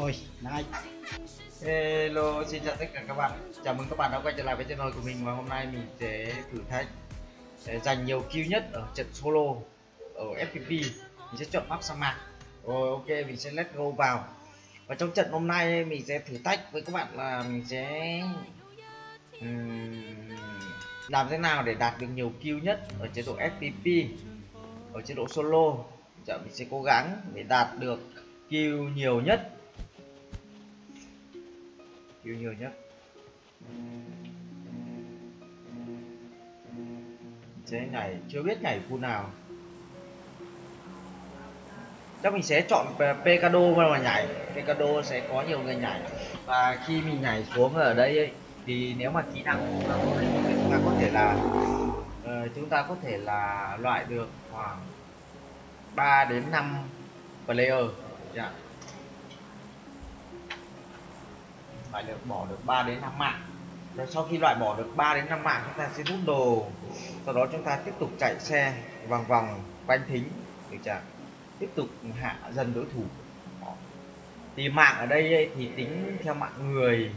Ôi, này. Hello, xin chào tất cả các bạn. Chào mừng các bạn đã quay trở lại với channel của mình Và hôm nay mình sẽ thử thách để giành nhiều kill nhất ở trận solo Ở FPP Mình sẽ chọn map sa mạc. Rồi ok, mình sẽ let go vào. Và trong trận hôm nay mình sẽ thử thách với các bạn là mình sẽ um, Làm thế nào để đạt được nhiều kill nhất ở chế độ FPP Ở chế độ solo. Giờ mình sẽ cố gắng để đạt được kill nhiều nhất kill nhiều nhất. Sẽ nhảy chưa biết nhảy khu nào. Chắc mình sẽ chọn Pecado mà nhảy. Pecado sẽ có nhiều người nhảy. Và khi mình nhảy xuống ở đây ấy, thì nếu mà kỹ năng chúng ta có thể là uh, chúng ta có thể là loại được khoảng 3 đến 5 player. Yeah. Phải được bỏ được 3 đến 5 mạng. Rồi sau khi loại bỏ được 3 đến 5 mạng, chúng ta sẽ rút đồ. Sau đó chúng ta tiếp tục chạy xe vòng vòng quanh thính được chưa tiếp tục hạ dần đối thủ. Đó. thì mạng ở đây thì tính theo mạng người,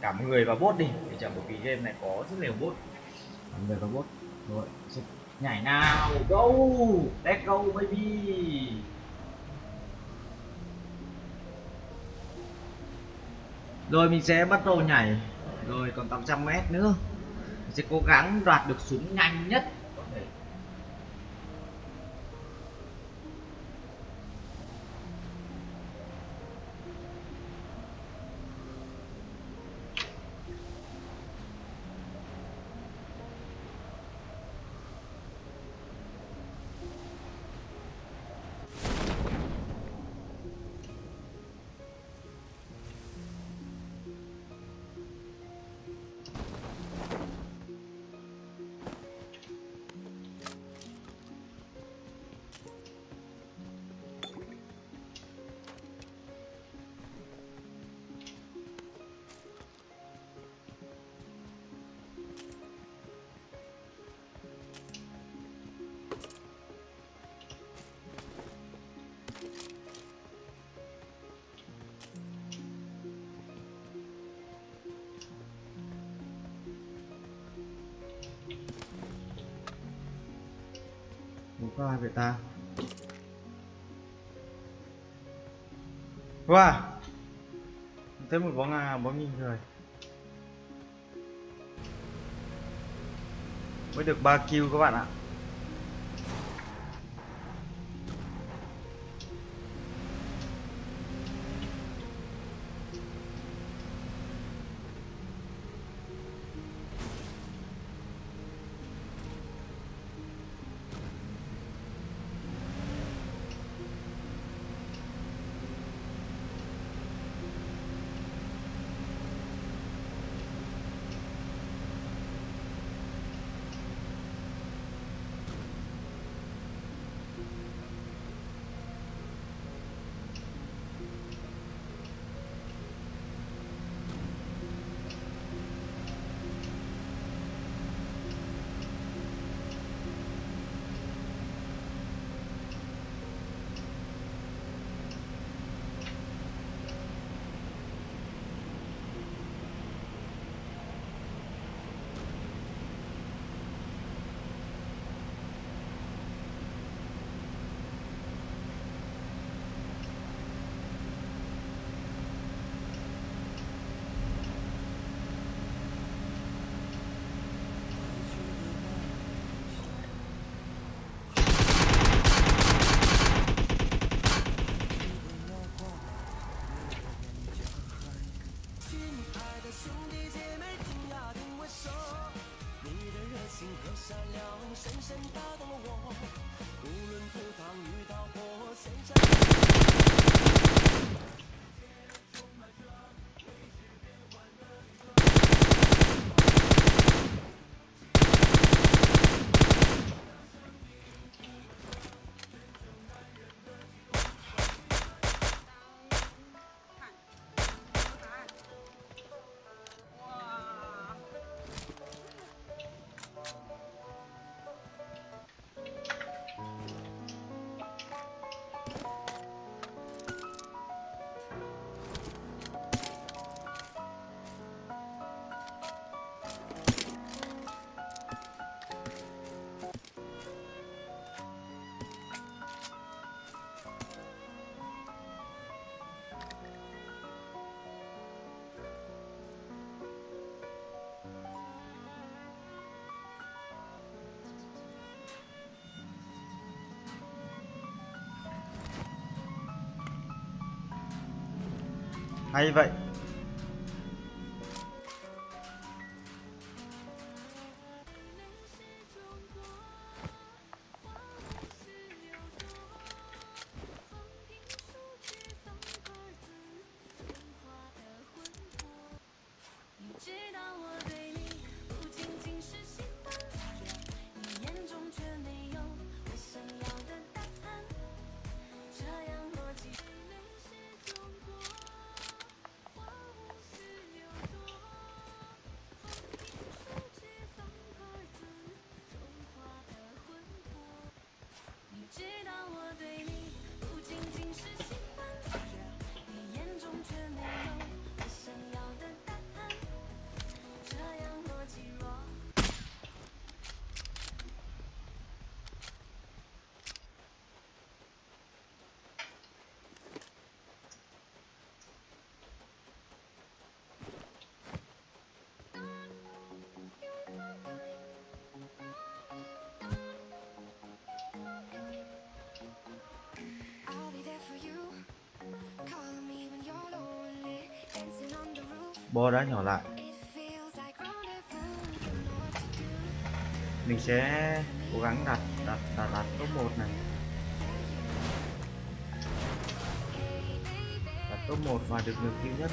cả người và bốt đi. Để chẳng bởi vì game này có rất nhiều bot người và bốt. Rồi nhảy nào. Go! Let's go, baby! Rồi mình sẽ bắt đầu nhảy. Rồi còn 800 mét nữa. Mình sẽ cố gắng đoạt được súng nhanh nhất. Có ai vậy ta. Wow thấy một bóng à bóng nhìn rồi mới được 3 kill các bạn ạ. Hay vậy. Bo đã nhỏ lại. Mình sẽ cố gắng đặt đặt đặt đặt top một này. Đặt top một và được nhiều kill nhất.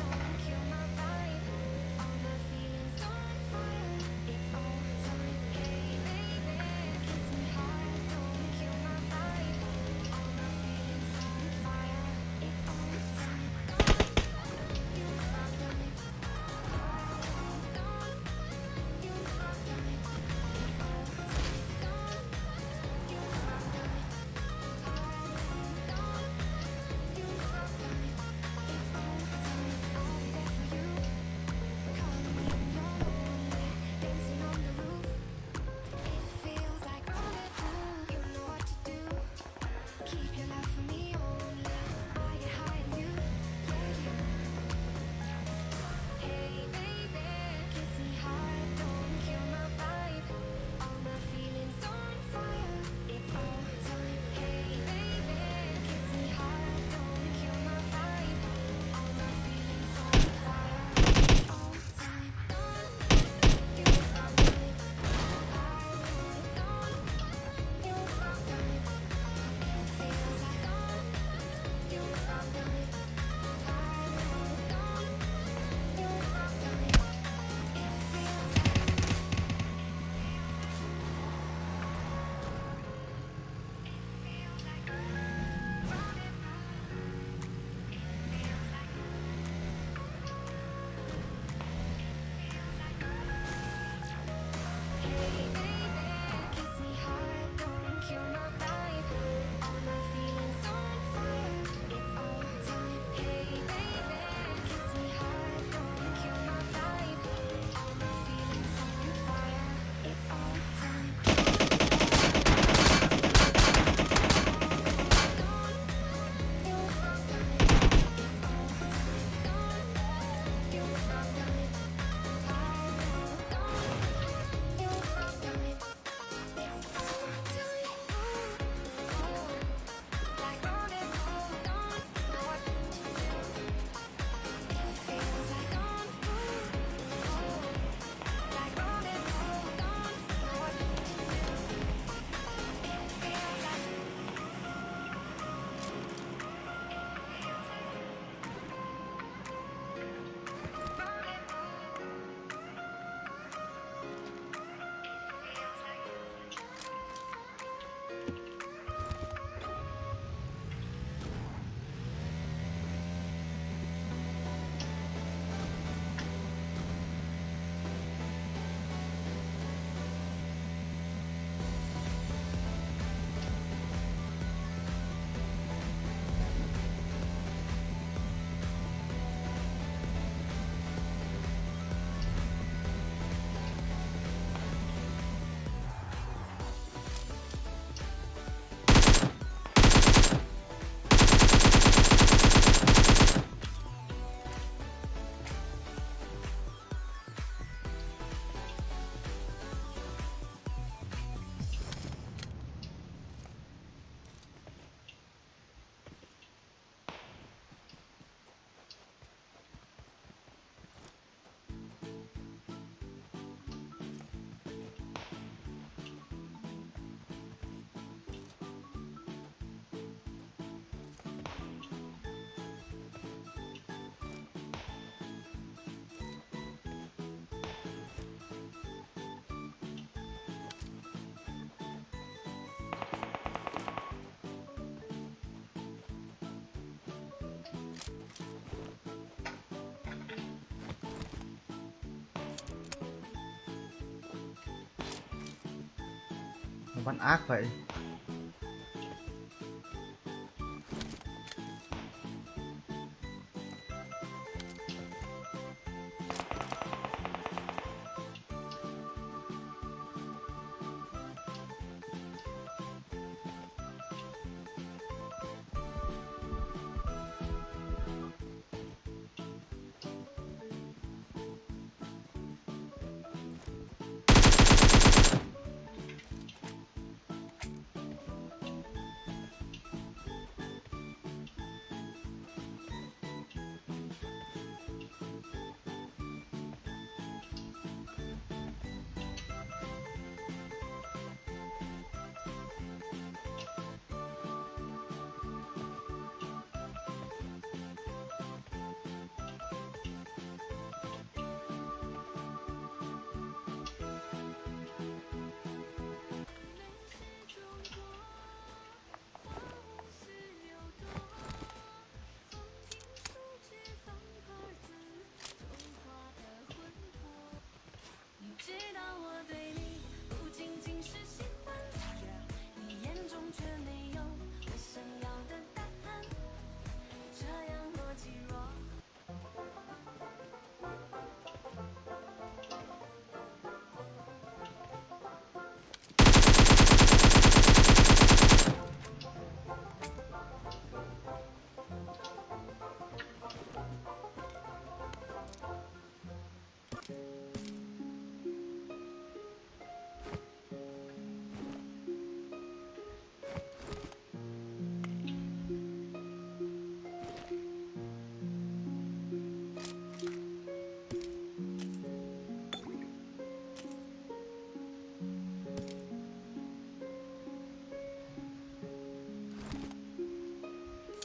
Nó bắn ác vậy.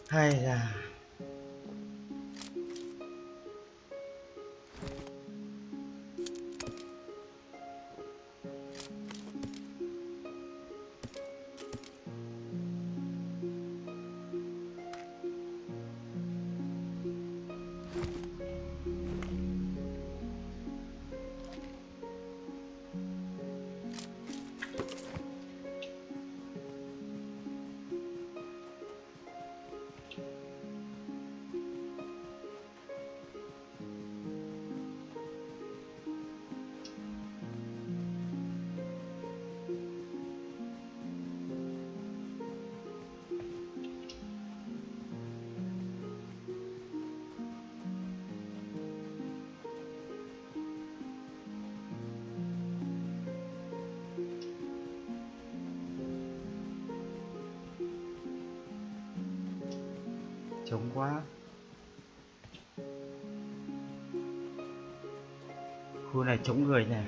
Hay là trống quá. Khu này trống người này.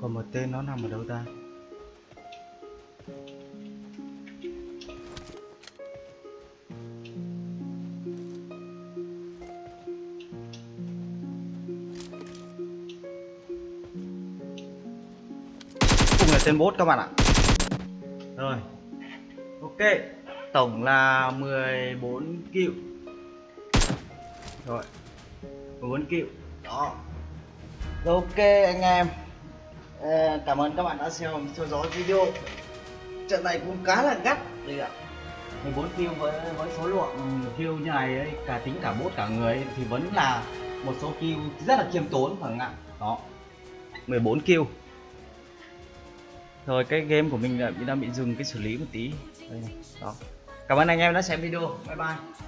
Còn một tên nó nằm ở đâu ta? Cùng là tên bốt các bạn ạ. Rồi. Ok. Tổng là 14 kill rồi. 14 kill đó. Rồi, ok anh em. Cảm ơn các bạn đã xem theo dõi video. Trận này cũng khá là gắt đây ạ. 14 kill với với số lượng kill như này ấy, cả tính cả bốt cả người ấy, thì vẫn là một số kill rất là khiêm tốn phải không ạ? Đó. 14 kill. Rồi cái game của mình đã, đang bị dừng cái xử lý một tí. Đây này. đó. Cảm ơn anh em đã xem video. Bye bye